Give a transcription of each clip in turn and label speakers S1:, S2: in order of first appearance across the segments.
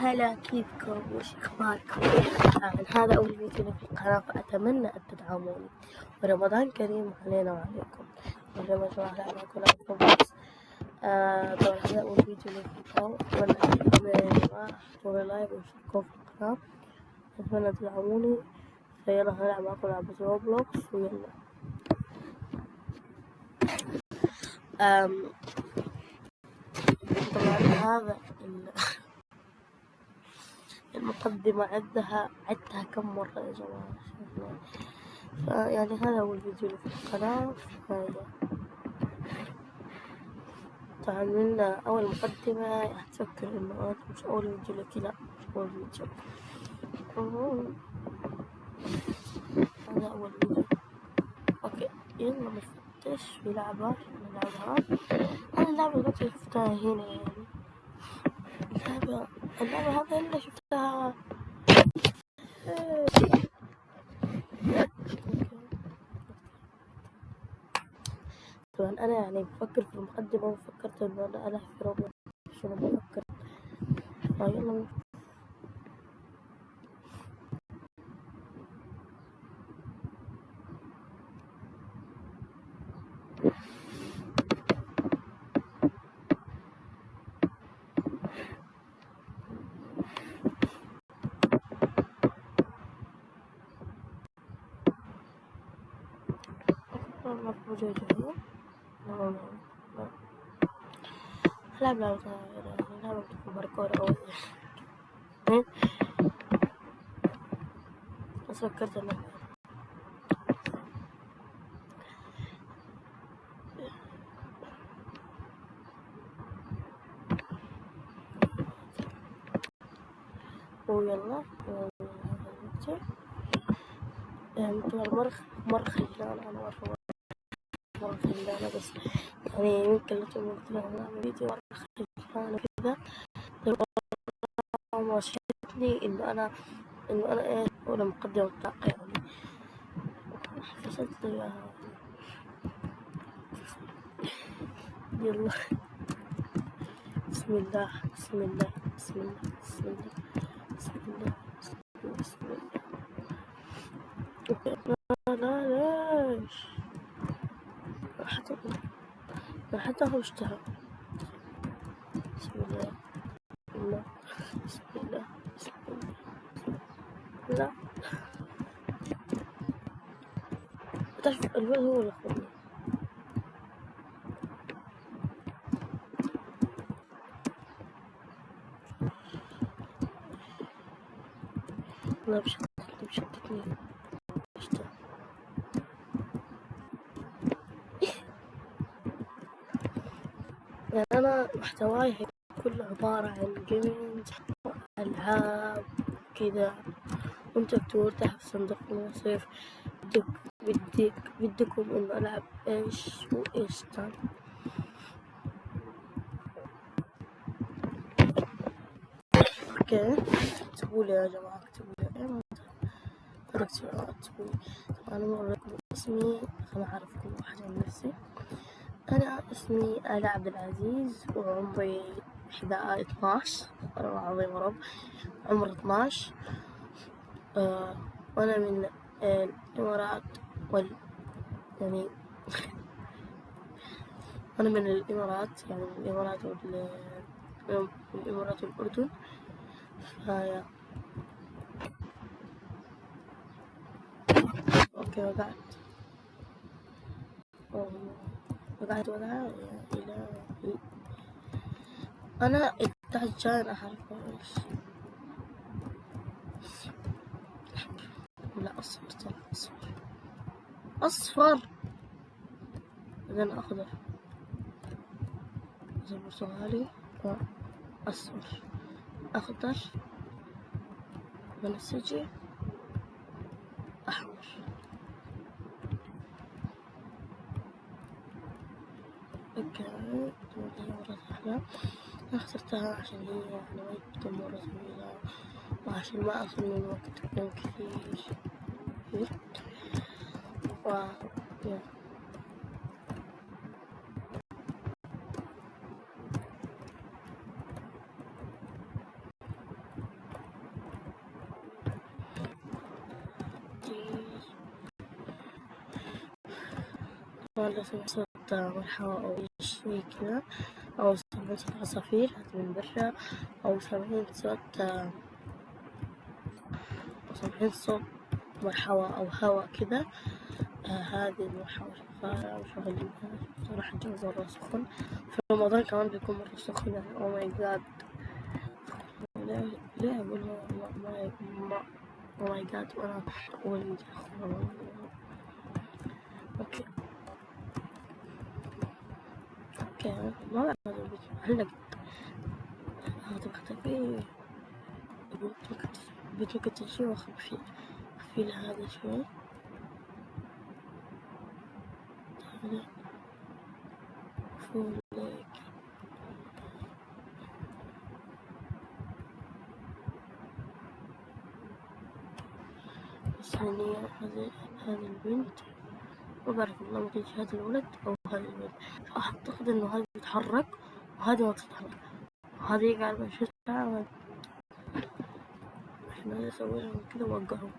S1: هلا كيفكم؟ وش أخباركم؟ آه هذا أول فيديو في القناة فأتمنى أن تدعموني. ورمضان كريم علينا وعليكم. اليوم يا جماعة معكم Roblox آه طبعا هذا أول فيديو لي في القناة. أتمنى أن يا جماعة احطوا like واشتركوا في القناة. أتمنى تدعموني. فيلا هنلعب معكم لعبة Roblox ويلا. طبعا هذا المقدمة عدها عدتها كم مرة يا جماعة؟ يعني هذا هو الفيديو اللي في القناة. طبعا أول مقدمة هتفكر إنه هذا مش أول فيديو لك لا مش أول فيديو. هذا أول فيديو. أوكي يلا نفتش في لعبة نلعبها. أنا اللعبة اللي شفتها هنا يعني. اللعبة اللعبة هذا اللي شفتها. طبعا أنا يعني بفكر في المقدمة وفكرت إنه أنا ألعب في شنو بفكر؟ فيلا موجودة هنا لا لا لا لا لا لا باركور أو بس فكرت إنه ويلا يعني أنا مرة مرة خجلانة بس يعني يمكن لو أعمل فيديو مرة خجلانة كذا ما شفتني إنه أنا إنه أنا إيه؟ ولا مقدمة الطاقة يعني حسيت إياها يلا. بسم الله. بسم الله. بسم الله. بسم الله. بسم الله. بسم الله. لا لا. ليش حتى حتى هو اشتهى بسم الله. الله بسم الله. بسم الله. لا تعرف الولد هو اللي خذني لا بشتتني بشتتني يعني أنا محتواي كله عبارة عن جيمينج ألعاب كذا وأنت تحت في صندوق الوصف بدك بدك بدكم إنه ألعب إيش وإيش تاني أوكي. اكتبوا لي يا جماعة اكتبوا لي. ما اكتبوا لي. طبعا أنا اسمي خليني اعرفكم واحدة من نفسي. أنا اسمي آلاء عبد العزيز وعمري إحدى اثناش والله العظيم رب عمري اثناش. آه وأنا من الإمارات وال يعني أنا من الإمارات يعني من الإمارات وال الإمارات والأردن. فيا أوكي وقعت وقعت يا إلهي أنا التاج جاي أنا أعرف إيش لا أصفر طلع أصفر. أصفر. بعدين أخضر زي برتقالي أصفر. أخضر. بنفسجي. أحمر. الجامعة مرة سهلة اخترتها عشان هي مرة طويلة وعشان ما أخذ من وقتكم كثير و والله توسط مرحبا أو صوت عصافير من برا أو سمعت صوت سمعت صوت مروحة أو هوا كذا آه هذه المروحة شغالة وشغالين صراحة الجو مرة سخن في رمضان كمان بيكون مرة سخن يعني oh my god ليه أقول oh my god وأنا أقول okay okay ما بعرف هذا البيت هلا هذا بختفي البيت ممكن تمشي واخذ فيه له هذا شوي هذا بس هني هذه هذه البنت ما بعرف والله ممكن هذا الولد أو هذا الولد أعتقد إنه هذا بيتحرك وهذه ما تتحرك. وهذه قاعدة بشوفها إحنا نسوي لهم كذا ووقعهم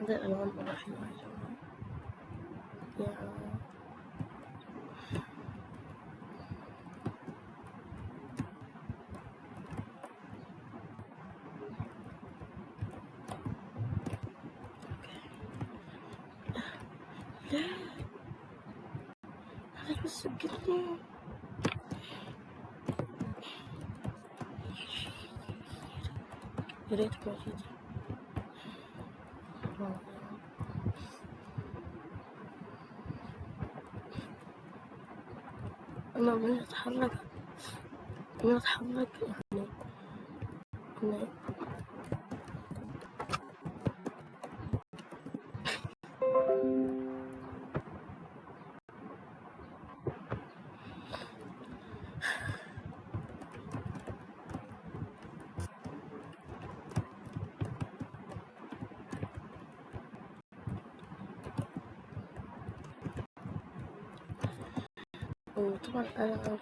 S1: هذا الألوان يا جماعة يا لا هذا بس قلني يا ريت ما جيت أنا من أتحرك. من أتحرك. يعني وطبعا أنا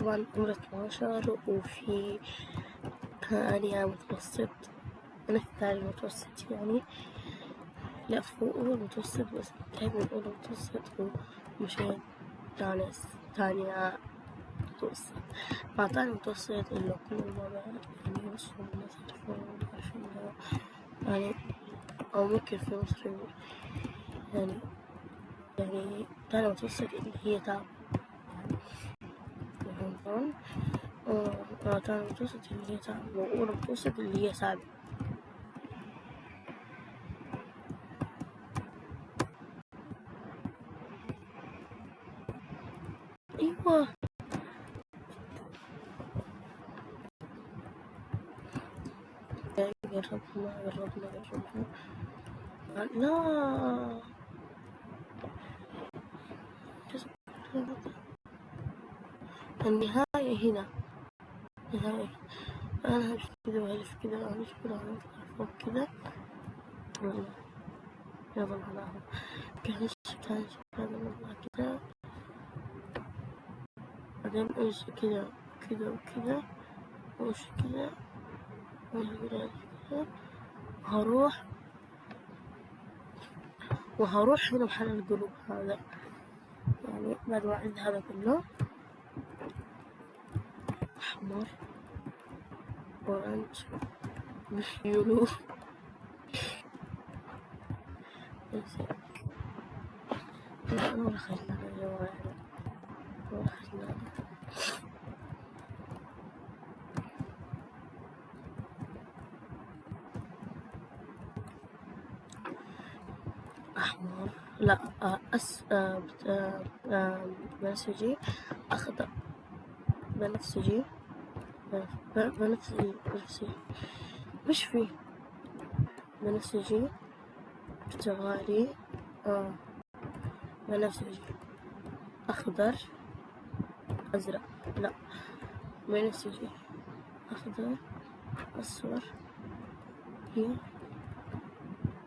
S1: طبعا عمري اتناشر وفي ثانية متوسط. أنا في ثاني متوسط يعني. لا فوق أول متوسط بس من أول متوسط ومشيت ثانية ثانية متوسط. مع ثاني متوسط اللي كل مرة يعني يوصلوا الناس يعرفون يعني أو ممكن في مصر يعني يعني ثاني متوسط اللي هي تعب رمضان ثاني متوسط اللي هي تعب وأولى متوسط اللي هي سابع أيوة جربنا جربنا جربنا لا النهاية هنا. النهاية. أنا همشي كده وهلف كده وهلف كده وهلف فوق كده. يلا. معناها كهش كهش هذا والله كده. بعدين امشي كده كده وكده. وامشي كده. وامشي كده كده هروح وهروح هنا محل القلوب هذا. يعني بعد ما أعد هذا كله. أحمر أورانج يلو لا أنا ولا خلنا الجوال ولا خلنا أحمر. لا أس آه، آه، آه، بنفسجي. أخضر. بنفسجي. بنفسجي بنفسجي مش فيه بنفسجي برتغالي آه. بنفسجي. أخضر أزرق. لا. بنفسجي. أخضر أصفر. هي.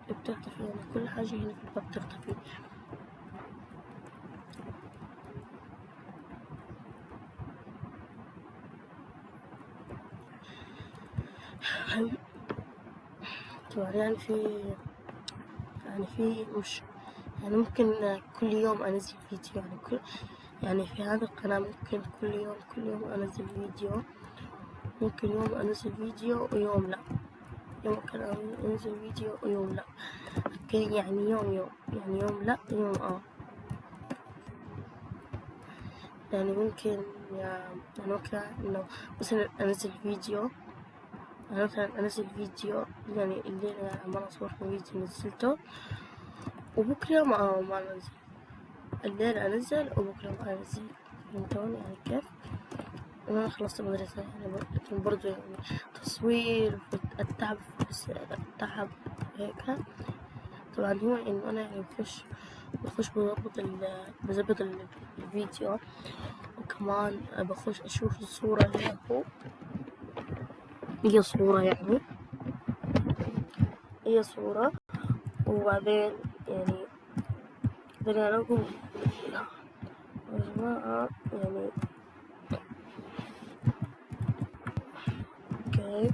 S1: بتختفي يعني كل حاجة هنا في الباب بتختفي يعني في يعني في مش يعني ممكن كل يوم أنزل فيديو يعني كل يعني في هذا القناة ممكن كل يوم كل يوم أنزل فيديو. ممكن يوم أنزل فيديو ويوم لا. يوم ممكن أنزل فيديو ويوم لا. أوكي يعني يوم يوم يعني يوم لا يوم آه. يعني ممكن يعني ممكن إنه مثلا أنزل فيديو. مثلا أنزل فيديو يعني الليلة عمال أصور فيديو نزلته وبكرة ما ما أنزل الليل أنزل وبكرة ما أنزل. فهمتوني؟ يعني كيف؟ وأنا خلصت المدرسة يعني لكن برضو يعني تصوير التعب التعب هيك. طبعا هو إنه أنا يعني بخش بخش بظبط بظبط الفيديو وكمان بخش أشوف الصورة اللي هو هي صورة يعني. هي صورة. وبعدين يعني بعدين أنا أقول يا جماعة يعني أوكي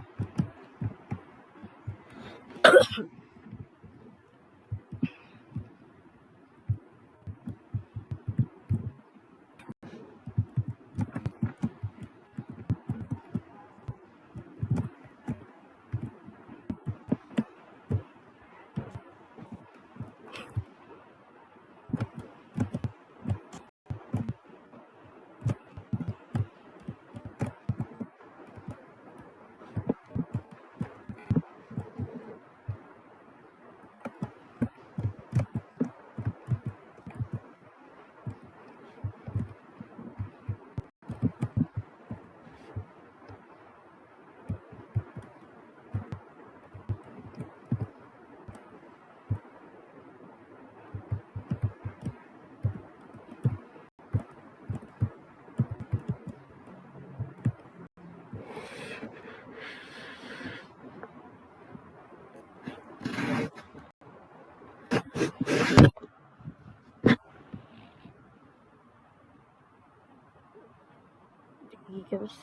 S1: دقيقة بس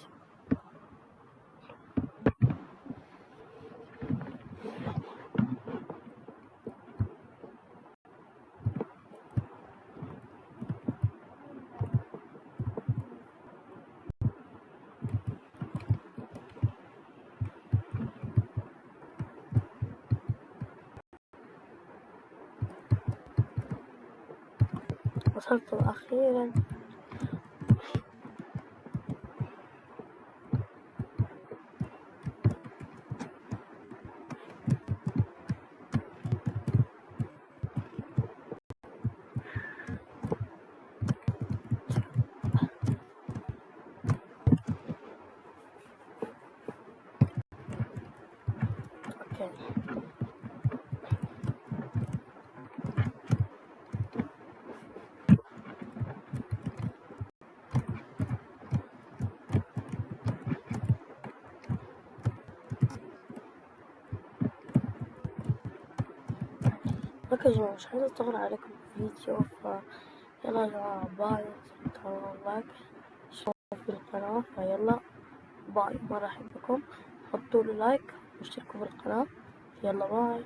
S1: وصلت أخيرا أوكي يا جماعة مش عايزة اطول عليكم الفيديو ف يلا يا جماعة bye تعملوا like اشتركوا في القناة فيلا bye مرة أحبكم حطوا لي like واشتركوا في القناة يلا bye.